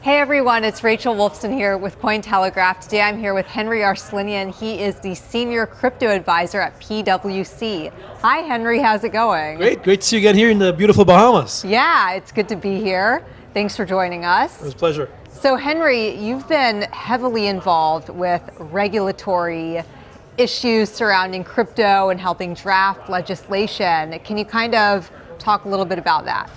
Hey everyone, it's Rachel Wolfson here with Cointelegraph. Today I'm here with Henry Arslanian. He is the Senior Crypto Advisor at PwC. Hi Henry, how's it going? Great, great to see you again here in the beautiful Bahamas. Yeah, it's good to be here. Thanks for joining us. It was a pleasure. So Henry, you've been heavily involved with regulatory issues surrounding crypto and helping draft legislation. Can you kind of talk a little bit about that?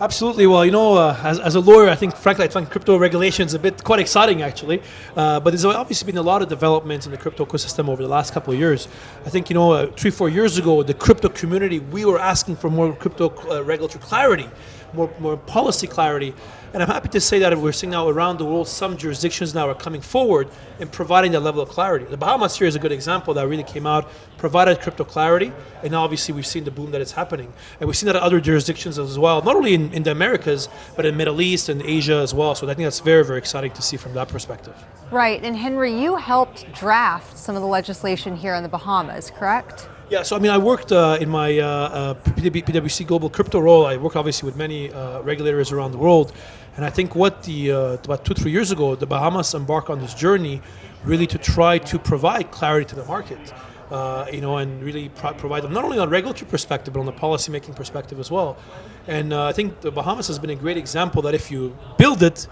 Absolutely. Well, you know, uh, as, as, a lawyer, I think, frankly, I find crypto regulation is a bit quite exciting, actually. Uh, but there's obviously been a lot of developments in the crypto ecosystem over the last couple of years. I think, you know, uh, three, four years ago, the crypto community, we were asking for more crypto uh, regulatory clarity, more, more policy clarity. And I'm happy to say that we're seeing now around the world, some jurisdictions now are coming forward and providing that level of clarity. The Bahamas here is a good example that really came out, provided crypto clarity, and obviously we've seen the boom that is happening. And we've seen that in other jurisdictions as well, not only in, in the Americas, but in Middle East and Asia as well. So I think that's very, very exciting to see from that perspective. Right, and Henry, you helped draft some of the legislation here in the Bahamas, correct? Yeah, so I mean, I worked uh, in my uh, uh, PwC Global Crypto role. I work obviously with many uh, regulators around the world, and I think what the uh, about two three years ago, the Bahamas embarked on this journey, really to try to provide clarity to the market. Uh, you know, and really pro provide them not only on a regulatory perspective, but on the policymaking perspective as well. And uh, I think the Bahamas has been a great example that if you build it,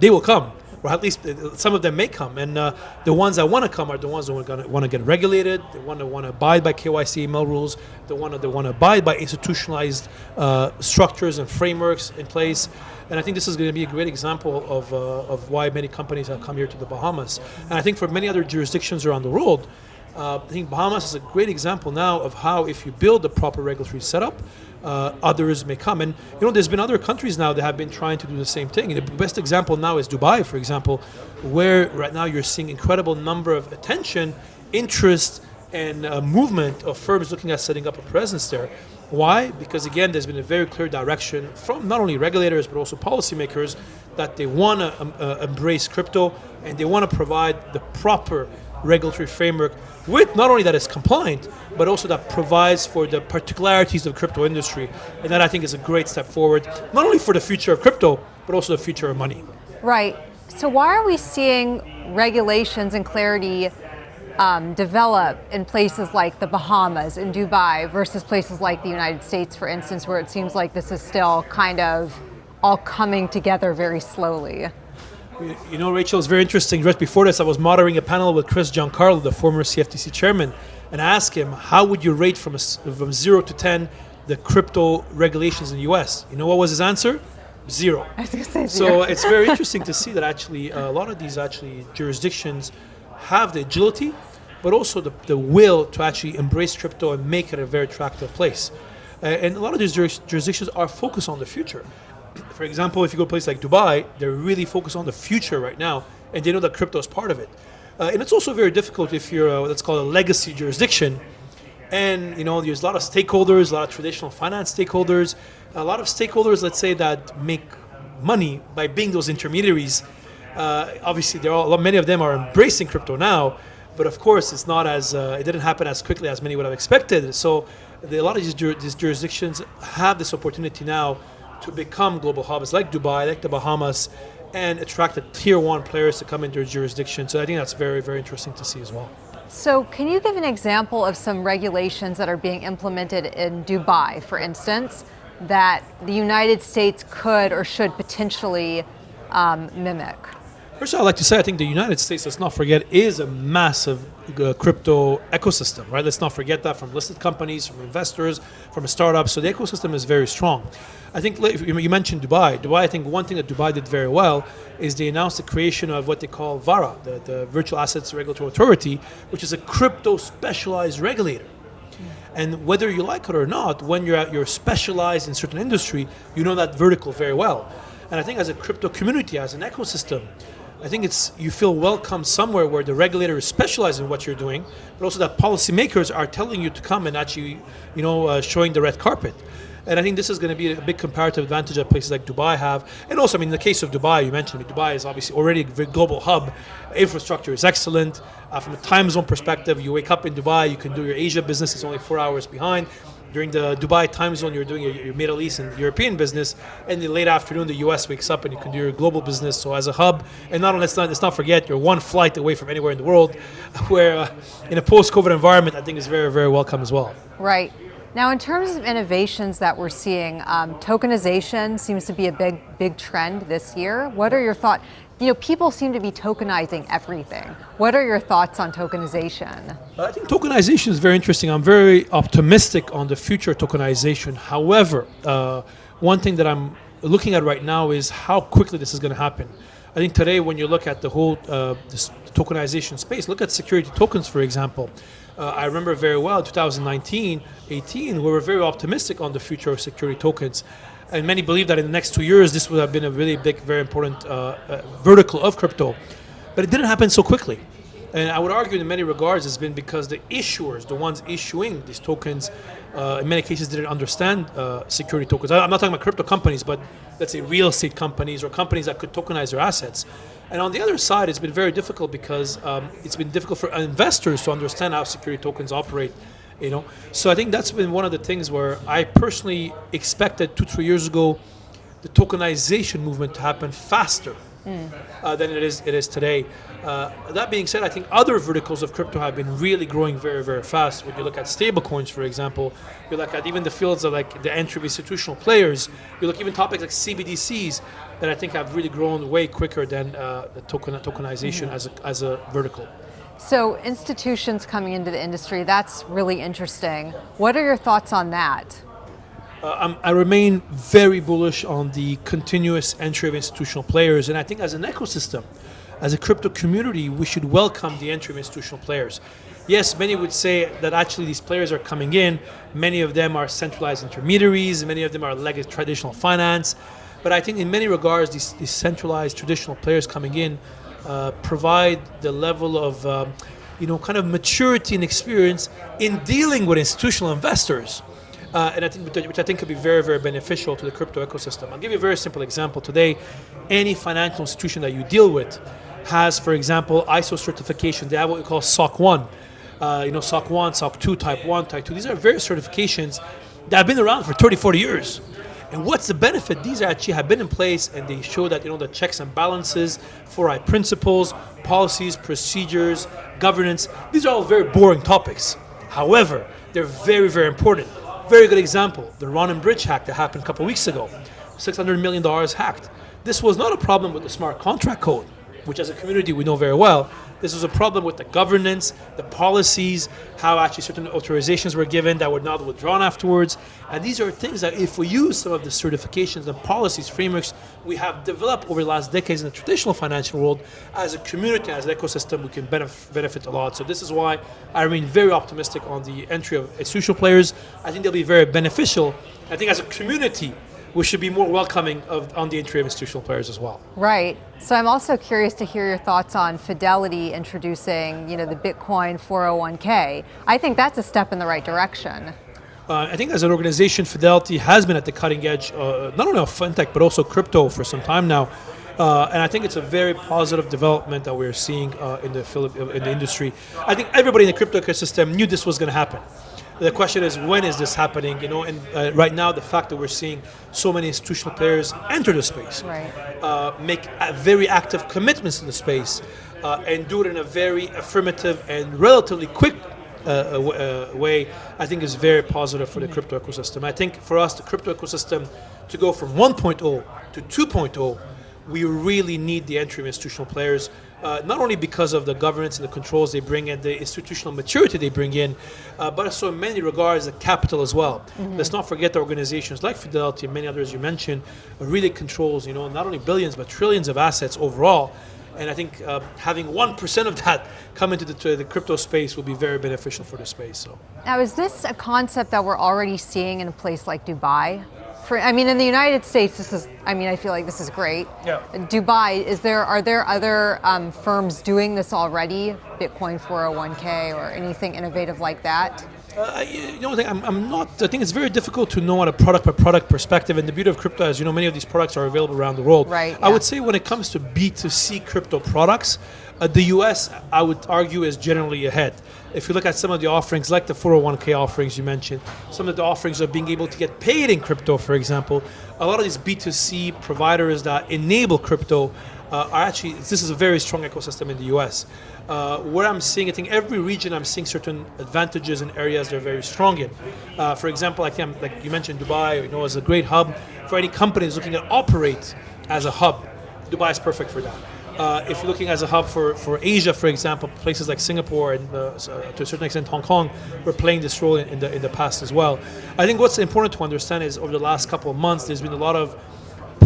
they will come or at least uh, some of them may come. And uh, the ones that want to come are the ones that want to get regulated, the ones that want to abide by KYC AML rules, the one that want to abide by institutionalized uh, structures and frameworks in place. And I think this is going to be a great example of, uh, of why many companies have come here to the Bahamas. And I think for many other jurisdictions around the world, uh, I think Bahamas is a great example now of how if you build the proper regulatory setup, uh, others may come. And you know, there's been other countries now that have been trying to do the same thing. The best example now is Dubai, for example, where right now you're seeing incredible number of attention, interest, and uh, movement of firms looking at setting up a presence there. Why? Because again, there's been a very clear direction from not only regulators but also policymakers that they want to um, uh, embrace crypto and they want to provide the proper regulatory framework with not only that is compliant, but also that provides for the particularities of crypto industry. And that I think is a great step forward, not only for the future of crypto, but also the future of money. Right. So why are we seeing regulations and clarity um, develop in places like the Bahamas and Dubai versus places like the United States, for instance, where it seems like this is still kind of all coming together very slowly? You know, Rachel, it's very interesting. Just before this, I was moderating a panel with Chris Giancarlo, the former CFTC chairman, and I asked him, how would you rate from, a, from 0 to 10 the crypto regulations in the US? You know what was his answer? Zero. I was say zero. So it's very interesting to see that actually uh, a lot of these actually jurisdictions have the agility, but also the, the will to actually embrace crypto and make it a very attractive place. Uh, and a lot of these jurisdictions are focused on the future for example, if you go to a place like Dubai, they're really focused on the future right now, and they know that crypto is part of it. Uh, and it's also very difficult if you're a, let's call it a legacy jurisdiction, and you know there's a lot of stakeholders, a lot of traditional finance stakeholders, a lot of stakeholders, let's say, that make money by being those intermediaries. Uh, obviously, there are many of them are embracing crypto now, but of course, it's not as uh, it didn't happen as quickly as many would have expected. So, the, a lot of these, jur these jurisdictions have this opportunity now to become global hubs like Dubai, like the Bahamas, and attract the tier one players to come into their jurisdiction. So I think that's very, very interesting to see as well. So can you give an example of some regulations that are being implemented in Dubai, for instance, that the United States could or should potentially um, mimic? First, I'd like to say I think the United States, let's not forget, is a massive uh, crypto ecosystem, right? Let's not forget that from listed companies, from investors, from startups. So the ecosystem is very strong. I think you mentioned Dubai. Dubai, I think one thing that Dubai did very well is they announced the creation of what they call VARA, the, the Virtual Assets Regulatory Authority, which is a crypto specialized regulator. And whether you like it or not, when you're at, you're specialized in certain industry, you know that vertical very well. And I think as a crypto community, as an ecosystem, I think it's you feel welcome somewhere where the regulator is specialized in what you're doing, but also that policymakers are telling you to come and actually, you know, uh, showing the red carpet. And I think this is going to be a big comparative advantage that places like Dubai have. And also, I mean, in the case of Dubai, you mentioned Dubai is obviously already a global hub. Infrastructure is excellent. Uh, from a time zone perspective, you wake up in Dubai, you can do your Asia business, it's only four hours behind. During the Dubai time zone, you're doing your, your Middle East and European business. And the late afternoon, the US wakes up and you can do your global business. So, as a hub, and not, let's not, let's not forget, you're one flight away from anywhere in the world, where uh, in a post COVID environment, I think is very, very welcome as well. Right. Now, in terms of innovations that we're seeing, um, tokenization seems to be a big, big trend this year. What are your thoughts? You know, people seem to be tokenizing everything. What are your thoughts on tokenization? I think tokenization is very interesting. I'm very optimistic on the future tokenization. However, uh, one thing that I'm looking at right now is how quickly this is going to happen. I think today, when you look at the whole uh, tokenization space, look at security tokens, for example. Uh, I remember very well 2019, 18, we were very optimistic on the future of security tokens. And many believe that in the next two years, this would have been a really big, very important uh, uh, vertical of crypto. But it didn't happen so quickly. And I would argue in many regards it's been because the issuers, the ones issuing these tokens, uh, in many cases didn't understand uh, security tokens. I'm not talking about crypto companies, but let's say real estate companies or companies that could tokenize their assets. And on the other side, it's been very difficult because um, it's been difficult for investors to understand how security tokens operate. You know, so I think that's been one of the things where I personally expected two, three years ago, the tokenization movement to happen faster mm. uh, than it is it is today. Uh, that being said, I think other verticals of crypto have been really growing very, very fast. When you look at stablecoins, for example, you look at even the fields of like the entry of institutional players. You look even topics like CBDCs that I think have really grown way quicker than uh, the token tokenization mm-hmm. as a, as a vertical. So institutions coming into the industry, that's really interesting. What are your thoughts on that? Uh, i remain very bullish on the continuous entry of institutional players, and I think as an ecosystem, as a crypto community, we should welcome the entry of institutional players. Yes, many would say that actually these players are coming in. Many of them are centralized intermediaries, many of them are legacy traditional finance. But I think in many regards, these, these centralized traditional players coming in uh, provide the level of um, you know, kind of maturity and experience in dealing with institutional investors. Uh, and I think, which I think could be very, very beneficial to the crypto ecosystem. I'll give you a very simple example. Today, any financial institution that you deal with has, for example, ISO certification. They have what we call SOC 1. Uh, you know, SOC 1, SOC 2, Type 1, Type 2. These are various certifications that have been around for 30, 40 years. And what's the benefit? These actually have been in place and they show that, you know, the checks and balances, four-eyes principles, policies, procedures, governance, these are all very boring topics. However, they're very, very important. Very good example, the Ronin Bridge hack that happened a couple weeks ago. $600 million hacked. This was not a problem with the smart contract code which as a community we know very well, this was a problem with the governance, the policies, how actually certain authorizations were given that were not withdrawn afterwards. And these are things that if we use some of the certifications and policies, frameworks we have developed over the last decades in the traditional financial world, as a community, as an ecosystem, we can benef benefit a lot. So this is why I remain very optimistic on the entry of institutional players. I think they'll be very beneficial. I think as a community, we should be more welcoming of, on the entry of institutional players as well. Right. So I'm also curious to hear your thoughts on Fidelity introducing, you know, the Bitcoin 401k. I think that's a step in the right direction. Uh, I think as an organization, Fidelity has been at the cutting edge, uh, not only of fintech, but also crypto for some time now. Uh, and I think it's a very positive development that we're seeing uh, in the Philip, in the industry. I think everybody in the crypto ecosystem knew this was going to happen the question is when is this happening? You know, and uh, right now the fact that we're seeing so many institutional players enter the space, right. uh, make very active commitments in the space, uh, and do it in a very affirmative and relatively quick uh, uh, way, I think is very positive for the mm-hmm. crypto ecosystem. I think for us, the crypto ecosystem, to go from 1.0 to 2.0 we really need the entry of institutional players, uh, not only because of the governance and the controls they bring in, the institutional maturity they bring in, uh, but also in many regards the capital as well. Mm-hmm. Let's not forget the organizations like Fidelity and many others you mentioned really controls, you know, not only billions but trillions of assets overall. And I think uh, having 1% of that come into the, the, crypto space will be very beneficial for the space. So. Now, is this a concept that we're already seeing in a place like Dubai? For? I mean, in the United States, this is. I mean, I feel like this is great. Yeah. Dubai, is there? Are there other um, firms doing this already? Bitcoin 401k or anything innovative like that? Uh, you know, I think I'm, I'm not. I think it's very difficult to know on a product by product perspective. And the beauty of crypto is, you know, many of these products are available around the world. Right, I yeah. would say when it comes to B2C crypto products, uh, the US, I would argue, is generally ahead. If you look at some of the offerings, like the 401k offerings you mentioned, some of the offerings of being able to get paid in crypto, for example, a lot of these B2C providers that enable crypto uh, are actually, this is a very strong ecosystem in the US. Uh, where I'm seeing, I think every region I'm seeing certain advantages and areas they're very strong in. Uh, for example, I think like you mentioned Dubai, you know, as a great hub for any companies looking to operate as a hub. Dubai is perfect for that. Uh, if you're looking as a hub for, for Asia, for example, places like Singapore and uh, to a certain extent Hong Kong were playing this role in, in the in the past as well. I think what's important to understand is over the last couple of months, there's been a lot of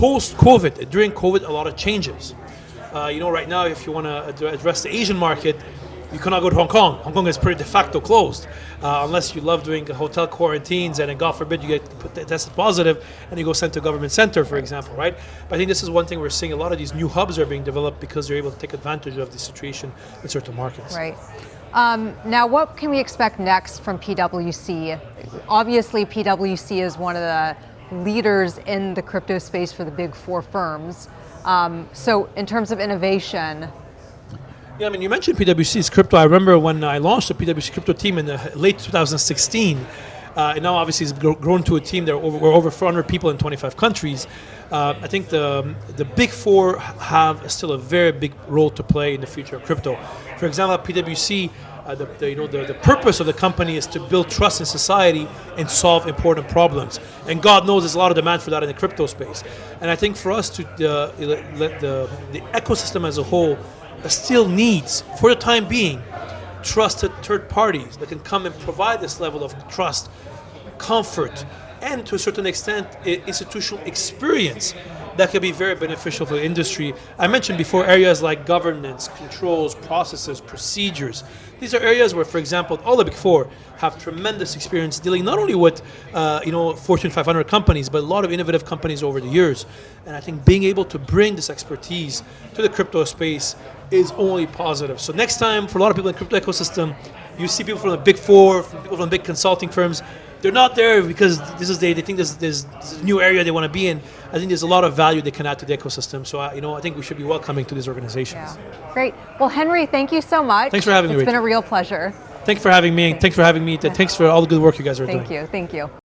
post-COVID, during COVID, a lot of changes. Uh, you know, right now, if you want to address the Asian market, you cannot go to Hong Kong. Hong Kong is pretty de facto closed, uh, unless you love doing hotel quarantines and then God forbid you get tested positive and you go sent to a government center, for example, right? But I think this is one thing we're seeing. A lot of these new hubs are being developed because they're able to take advantage of the situation in certain markets. Right. Um, now, what can we expect next from PwC? Obviously, PwC is one of the leaders in the crypto space for the big four firms. Um, so, in terms of innovation, Yeah, I mean, you mentioned PwC's crypto. I remember when I launched the PwC crypto team in late 2016. Uh, and now, obviously, it's grown to a team. There, over, we're over 400 people in 25 countries. Uh, I think the the big four have still a very big role to play in the future of crypto. For example, at PwC, uh, the, the, you know, the, the purpose of the company is to build trust in society and solve important problems. And God knows there's a lot of demand for that in the crypto space. And I think for us to uh, let the, the ecosystem as a whole still needs, for the time being, trusted third parties that can come and provide this level of trust, comfort, and to a certain extent, institutional experience that could be very beneficial for the industry. I mentioned before areas like governance, controls, processes, procedures. These are areas where, for example, all the big four have tremendous experience dealing not only with, uh, you know, Fortune 500 companies, but a lot of innovative companies over the years. And I think being able to bring this expertise to the crypto space is only positive. So next time, for a lot of people in the crypto ecosystem, you see people from the big four, from people from big consulting firms. They're not there because this is they, they think this, this, this is a new area they want to be in. I think there's a lot of value they can add to the ecosystem. So I, you know, I think we should be welcoming to these organizations. yeah. Great. Well, Henry, thank you so much. Thanks for having me, It's been a real pleasure. Thanks for having me. Thanks for having me. Thanks for all the good work you guys are doing. Thank you. Thank you.